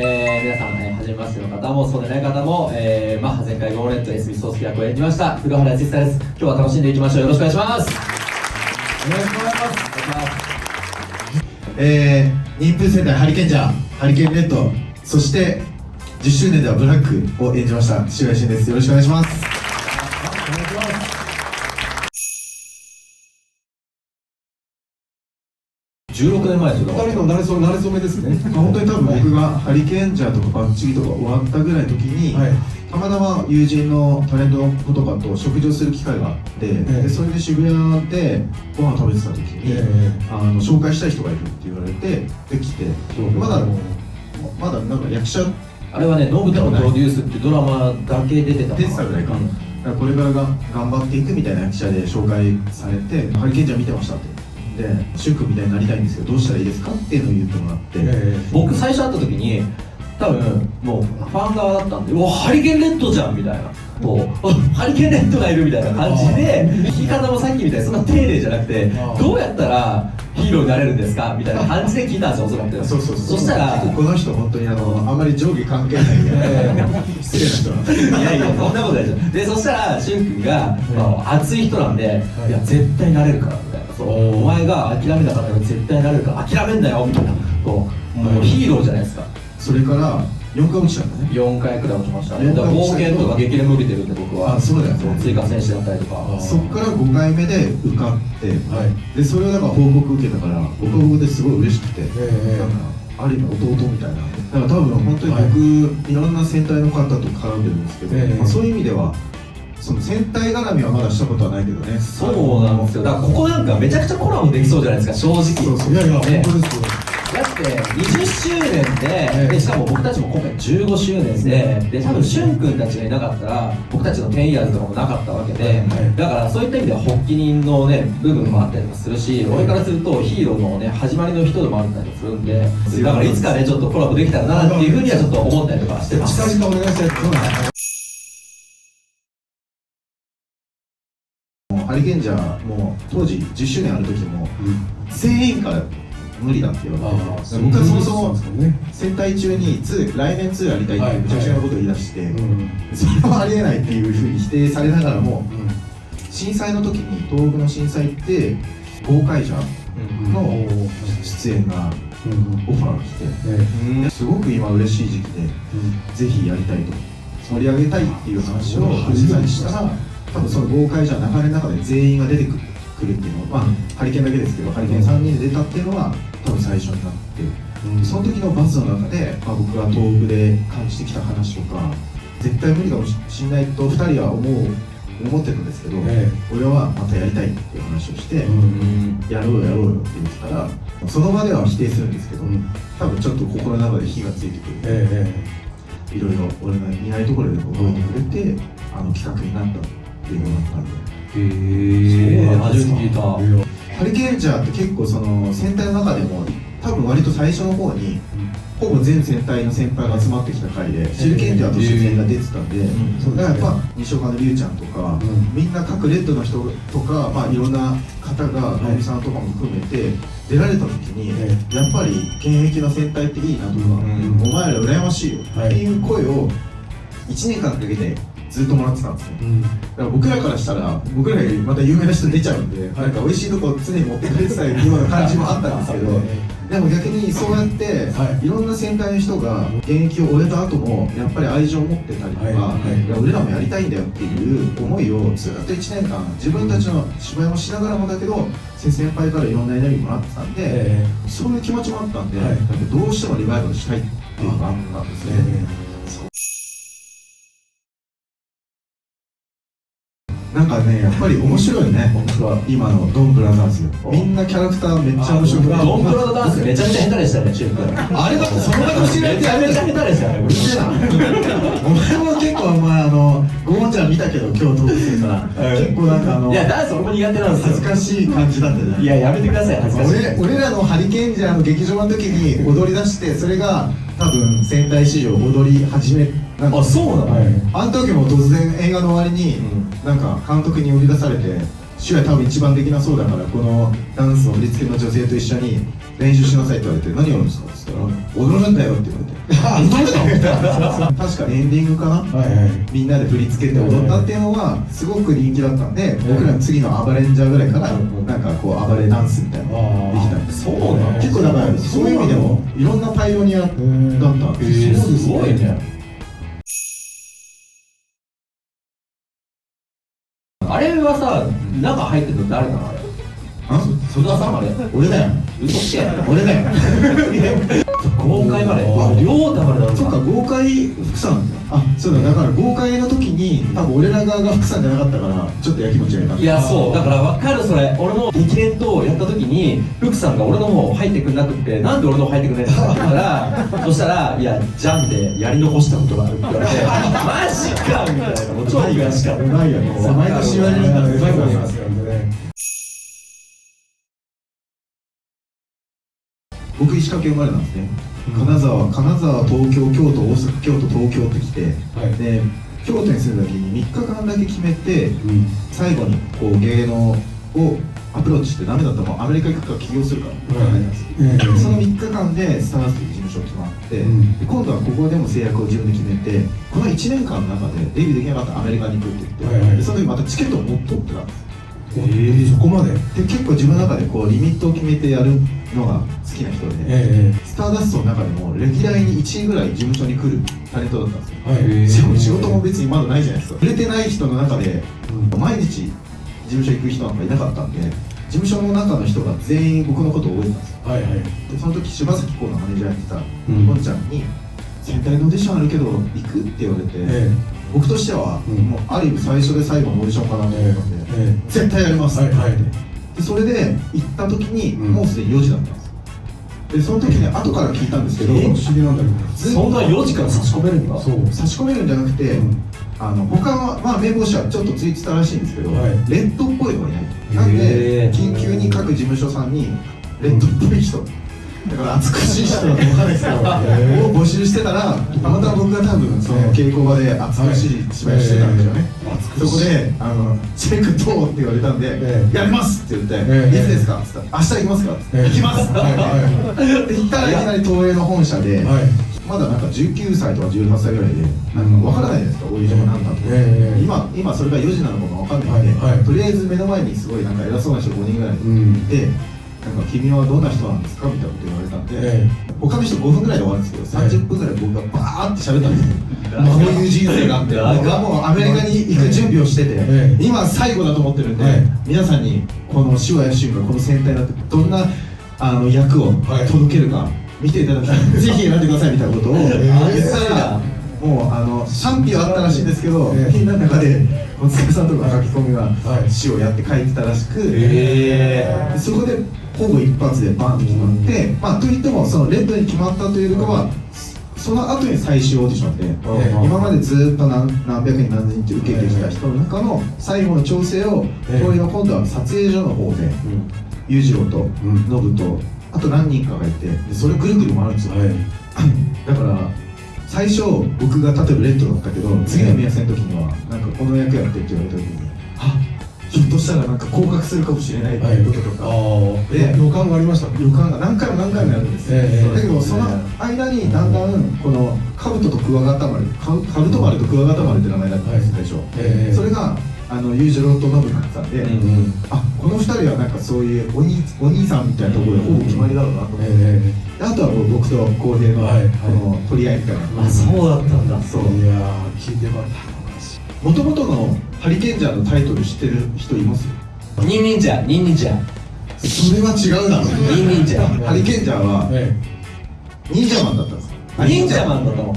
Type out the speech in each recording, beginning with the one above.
えー、皆さん、えー、初めましての方もそうでない方も、えー、マッハ全開ゴーレット SB ソース役を演じました。古原康久です。今日は楽しんでいきましょう。よろしくお願いします。よろしくお願いします。えー、妊婦世代ハリケーンジャーハリケーンレッドそして10周年ではブラックを演じました塩谷慎です。よろしくお願いします16年前ですよ。二人の慣れそ慣れ初めですね、まあ、本当に多分僕がハリケーンジャーとかバッチリとか終わったぐらいの時に、はい、たまたま友人のタレントの子とかと食事をする機会があって、えー、でそれで渋谷でご飯食べてた時に、えー、あの紹介したい人がいるって言われてできて、まだまだなんか役者あれはね「ノブタのプロデュース」ってドラマだけ出てた出てたぐらいか、うん、これからが頑張っていくみたいな役者で紹介されて「ハリケーンジャー見てました」ってで「シュ君みたいになりたいんですけどどうしたらいいですか?」っていうのを言ってもらって、えー、僕最初会った時に多分もうファン側だったんで「うわハリケーンレッドじゃん」みたいな。もうハリケーンレッドがいるみたいな感じで弾き方もさっきみたいにそんな丁寧じゃなくてどうやったらヒーローになれるんですかみたいな感じで聞いたんですよ、おそらく。そうそうそ。したら、この人、本当にあの、あんまり上下関係ないんで、失礼な人いやいや、そんなことないですよ。で、そしたら、しゅん君が、まあ、熱い人なんで、いや、絶対なれるから、みたいな。そうお前が諦めたから絶対なれるから、諦めんなよ、みたいな。こう、もうヒーローじゃないですか。それから、4回落ちたんだね。4回くらい落ちました。ねだから冒険とか激励も受けてるんで僕はあそうだよ。ね追加選手だったりとか。そっから5回目で受かって、はい、でそれをだから報告受けたから僕は僕ですごい嬉しくて、えー、ある意味弟みたいな。だから多分本当に僕、はい、いろんな戦隊の方と絡んでるんですけど、えー、まあ、そういう意味ではその戦隊絡みはまだしたことはないけどね。そうなんですよ。だからここなんかめちゃくちゃコラボできそうじゃないですか正直そうそう。いやいや、ね、本当ですよ。だって20周年ででしかも僕たちも今回15周年でで多分しゅん君たちがいなかったら僕たちの10イヤーズとかもなかったわけでだからそういった意味では発起人のね部分もあったりとかするし俺からするとヒーローのね始まりの人でもあったりするんでだからいつかねちょっとコラボできたらなっていうふうにはちょっと思ったりとかしてます。近々お願いしたいハリケーンジャーも当時10周年ある時も、全員から無理だって言われて僕はそもそも戦隊中に2来年2やりたいってむちゃくちゃなことを言い出して、それはありえないっていうふうに否定されながらも、震災の時に東北の震災って公開者の出演がオファーが来て、すごく今嬉しい時期で、ぜひやりたいと盛り上げたいっていう話を藤井さんにしたら多分その豪快じゃ流れの中で全員が出てくるっていうのは、まあ、ハリケーンだけですけどハリケーン3人で出たっていうのは多分最初になって、うん、その時のバズの中で、まあ、僕が東北で感じてきた話とか絶対無理かもしれないと2人は思う思ってたんですけど、ええ、俺はまたやりたいっていう話をして、うん、やろうやろうよって言ってたらその場では否定するんですけど、うん、多分ちょっと心の中で火がついてくる、ええ、いろいろ俺がいないところで覚えてくれて、うん、あの企画になったっていうのがあったんで。へえ初めて聞いたハリケーンジャーって結構その戦隊の中でも多分割と最初の方に、ほぼ全戦隊の先輩が集まってきた回で、シルケンジャーとして全員が出てたんで、だからやっぱ西岡のりゅうちゃんとか、みんな各レッドの人とか、まあ、いろんな方が直美さんとかも含めて出られた時に、やっぱり現役の戦隊っていいなとか、お前ら羨ましいよっていう声を1年間かけてずっともらってたんですね、うん、だから僕らからしたら僕らよりまた有名な人出ちゃうんで、なんか美味しいとこ常に持ってくれてたような感じもあったんですけど、でも逆にそうやって、はい、いろんな先輩の人が現役を終えた後もやっぱり愛情を持ってたりとか、はい。はい、いや俺らもやりたいんだよっていう思いをずっと1年間自分たちの芝居もしながらもだけど先輩からいろんなエネルギーもらってたんで、えー、そういう気持ちもあったんで、はい、どうしてもリバイバルしたいっていうのがあったんですね。なんかねやっぱり面白いね。今のドンブラザーズ。みんなキャラクターめっちゃ面白くて。ドンブラザーズめちゃめちゃ下手でしたねシュあれだってその場で教えられてめちゃめちゃ下手でしたねお前も結構お前あのゴーンちゃん見たけど今日トークするから結構なんかあのいやダンス俺も苦手なんです恥ずかしい感じだったじゃん。いややめてください恥ずかしい。俺俺らのハリケーンジャーの劇場の時に踊り出してそれが多分戦隊史上踊り始めなんあそうなの、はい、あの時も突然映画の終わりに、うん、なんか監督に呼び出されて手話多分一番できなそうだからこのダンスの振り付けの女性と一緒に練習しなさいって言われて何やるんですかって言ったら踊るんだよって言われて。あ踊るの？確かエンディングかな？はいはい。みんなで振り付けて踊ったっていうのがすごく人気だったんで、僕らの次の暴れんジャーぐらいからなんかこう暴れダンスみたいなのができたんですそうなの？結構だからそういう意味でもいろんなパイオニアだったんえですすごいねあれはさ中入ってるの誰なの？あれ？あ戸田さん？あれ俺だよ。嘘つけ。俺だよ。豪快まであ両太までそっか豪快福さん。あそうだ。だから豪快の時に多分俺ら側が福さんじゃなかったからちょっとやきもちがいた。いやそう。だから分かるそれ。俺もに福さんが俺の方入ってくんなくってなんで俺の方入ってくんないんだって言ったらそしたら「いやジャンでやり残したことがある」って言われて「マジか!」みたいなもう超悔しかったうまいよね毎年言われるんだうまいこと言いますよね。僕石川県生まれなんですね。金沢金沢東京京都大阪京都東京って来て、はい。で京都に住んだ時に3日間だけ決めてうん。最後にこう芸能をアプローチしてダメだったらもうアメリカ行くから起業するか。その3日間でスターダストという事務所決まって、うん。で今度はここでも制約を自分で決めてこの1年間の中でデビューできなかったらアメリカに行くって言って、はいはい。でその時またチケットを持っとってたんです。ええそこまで？で結構自分の中でこうリミットを決めてやるのが好きな人で、えスターダストの中でも歴代に1位ぐらい事務所に来るタレントだったんですよ。えはい。しかも仕事も別にまだないじゃないですか。売れてない人の中でうん。毎日事務所行く人なんかいなかったんで事務所の中の人が全員僕のことを覚えてたんです。よはいはい。でその時柴咲コウのマネージャーやってたうん。ポンちゃんに「戦隊のオーディションあるけど行く?」って言われて、え僕としては、うん。もうある意味最初で最後のオーディションかなと思ったんで、ええ。絶対やります。ってはいはい。でそれで行った時に、うん。もうすでに4時だったんですよ。でその時に後から聞いたんですけど、え不思議なんだけど。そんな4時から差し込めるんだ。そう。差し込めるんじゃなくて、うんあの他の、まあ、名簿者はちょっとついてたらしいんですけど、はいレッドっぽいのがいないなんで緊急に各事務所さんにレッドっぽい人だから美しい人だと分かんないですけど、を募集してたらたまたま僕が多分その稽古場で美しい芝居をしてたんですよね、そこであの「チェックどう?」って言われたんで「ええやります!」って言って「ええいつですか?」って言ったら「明日行きますか?」っってええ行きます!」ってはいはで行ったらいきなり東映の本社で、はいまだなんか19歳とか18歳ぐらいでなんか分からないじゃないですか、オーディションが何だと、ええ今今それが4時なのかも分かんないんで、はいはい。とりあえず目の前にすごいなんか偉そうな人5人ぐらいいて、うん。なんか君はどんな人なんですかみたいなこと言われたんで、え他の人5分ぐらいで終わるんですけどええ30分ぐらい僕がバーって喋ったんですよ。こういう人生があって僕はもうアメリカに行く準備をしてて、ええ。今最後だと思ってるんで、はい。皆さんにこの手話や俊がこの戦隊になってどんなあの役をはい。届けるか見ていただきたい、ぜひ選んでくださいみたいなことを。言ったら、もうあの賛否はあったらしいんですけど、ええ。みんなの中でお疲れさんとか書き込みがはい。詩をやって書いてたらしく、へでそこでほぼ一発でバンと決まって、まあ、といってもそのレッドに決まったというよりかはその後に最終オーディションで、うん今までずっと何何百人何千人って受けてきた人の中の最後の調整をええ。こういうの今度は撮影所の方でうん。裕次郎とん。ノブとあと何人かがいてでそれぐるぐる回るんですよ、はい。だから最初僕が例えばレッドだったけど次の宮戦の時にはなんかこの役やってって言われた時にあひょっとしたらなんか降格するかもしれないっていうこととか、ああで予感がありました予感が何回も何回もやるんですよ、ええだけどその間にだんだんこのカブトとクワガタ丸カブカブト丸とクワガタ丸って名前だったんです最初、ええそれがあの裕次郎とノブになってたんで、うんうん。あこの二人はなんかそういうお兄お兄さんみたいなところでほぼ決まりだろうなと思って、えであとはもう僕と浩平のはいはい。この取り合いみたいな、あそうだったんだ。そう。えいやー聞いてよかったもともとのハリケンジャーのタイトル知ってる人います？ニンニンジャニンニンジャそれは違うだろ。ニンニンジャハリケンジャーはえ忍者マンだったんですよ。忍者マンだったの。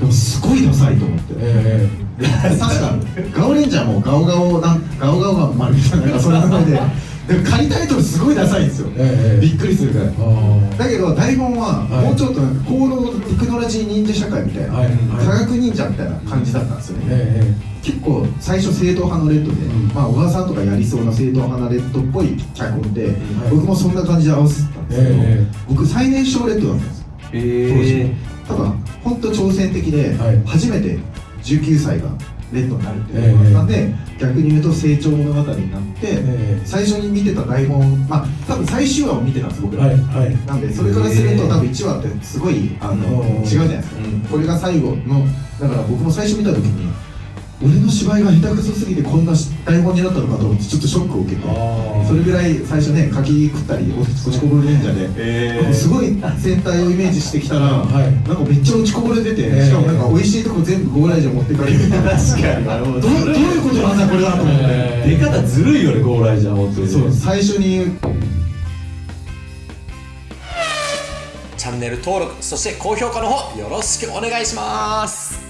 でもすごいダサいと思って、ええ確かガオレンジャーもガオガオなんガオガオが丸みたいなそんな名前で。でも仮タイトルすごいダサいんですよ、ええ。びっくりするぐら。いあ。だけど台本ははいもうちょっとなんか高度テクノロジー忍者社会みたいな、はい。はい。科学忍者みたいな感じだったんですよね、え結構最初正統派のレッドで、うん。まあ小川さんとかやりそうな正統派なレッドっぽい脚本で、はい僕もそんな感じで合わせてたんですけど、ええ僕最年少レッドだったんですよ。へえ。ただ本当挑戦的で、はい。初めて19歳がレッドになるっていうのがあったんで、逆に言うと成長物語になって、え最初に見てた台本まあ多分最終話を見てたんです僕ら、はいはい。なんでそれからすると多分1話ってすごいあのうん違うじゃないですか、うん。これが最後のだから僕も最初見た時に俺の芝居が下手くそすぎてこんな台本になったのかと思ってちょっとショックを受けてそれぐらい最初ね書き食ったり落ちこぼれ忍者で、えなんかすごい戦隊をイメージしてきたら、はい。なんかめっちゃ落ちこぼれてて、えー。しかもなんか美味しいとこ全部ゴーライジャー持ってかれる 確かに。なるほどどういうことなんだこれだと思って、え出方ずるいよねゴーライジャー本当にそう最初に。チャンネル登録そして高評価の方よろしくお願いします